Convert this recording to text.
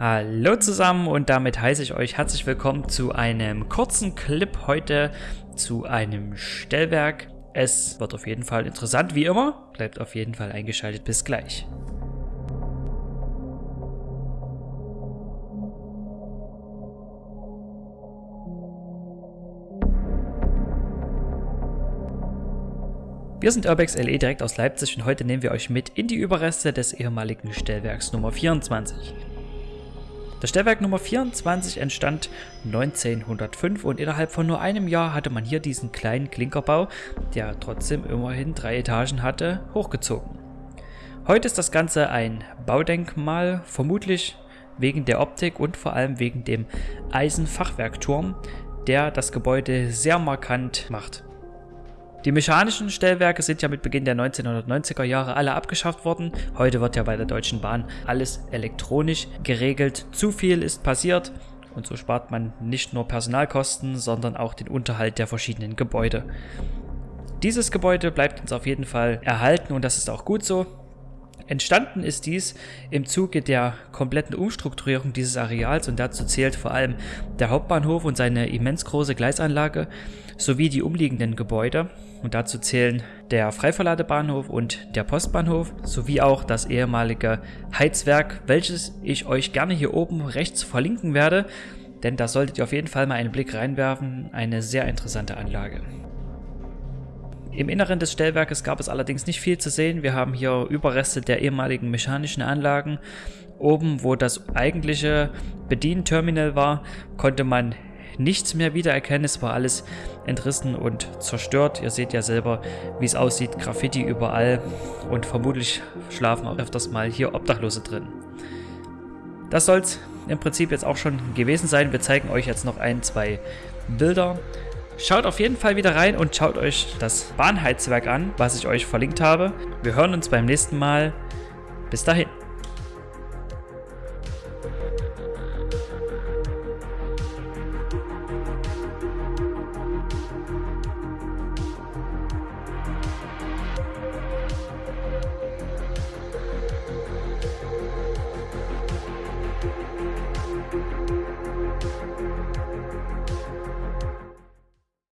Hallo zusammen und damit heiße ich euch herzlich willkommen zu einem kurzen Clip heute zu einem Stellwerk. Es wird auf jeden Fall interessant wie immer. Bleibt auf jeden Fall eingeschaltet. Bis gleich. Wir sind Urbex LE direkt aus Leipzig und heute nehmen wir euch mit in die Überreste des ehemaligen Stellwerks Nummer 24. Das Stellwerk Nummer 24 entstand 1905 und innerhalb von nur einem Jahr hatte man hier diesen kleinen Klinkerbau, der trotzdem immerhin drei Etagen hatte, hochgezogen. Heute ist das Ganze ein Baudenkmal, vermutlich wegen der Optik und vor allem wegen dem Eisenfachwerkturm, der das Gebäude sehr markant macht. Die mechanischen Stellwerke sind ja mit Beginn der 1990er Jahre alle abgeschafft worden. Heute wird ja bei der Deutschen Bahn alles elektronisch geregelt. Zu viel ist passiert und so spart man nicht nur Personalkosten, sondern auch den Unterhalt der verschiedenen Gebäude. Dieses Gebäude bleibt uns auf jeden Fall erhalten und das ist auch gut so. Entstanden ist dies im Zuge der kompletten Umstrukturierung dieses Areals und dazu zählt vor allem der Hauptbahnhof und seine immens große Gleisanlage sowie die umliegenden Gebäude. Und dazu zählen der Freiverladebahnhof und der Postbahnhof sowie auch das ehemalige Heizwerk, welches ich euch gerne hier oben rechts verlinken werde, denn da solltet ihr auf jeden Fall mal einen Blick reinwerfen, eine sehr interessante Anlage. Im Inneren des Stellwerkes gab es allerdings nicht viel zu sehen. Wir haben hier Überreste der ehemaligen mechanischen Anlagen. Oben, wo das eigentliche Bedienterminal war, konnte man nichts mehr wiedererkennen. Es war alles entrissen und zerstört. Ihr seht ja selber, wie es aussieht. Graffiti überall und vermutlich schlafen auch öfters mal hier Obdachlose drin. Das soll es im Prinzip jetzt auch schon gewesen sein. Wir zeigen euch jetzt noch ein, zwei Bilder. Schaut auf jeden Fall wieder rein und schaut euch das Bahnheizwerk an, was ich euch verlinkt habe. Wir hören uns beim nächsten Mal. Bis dahin.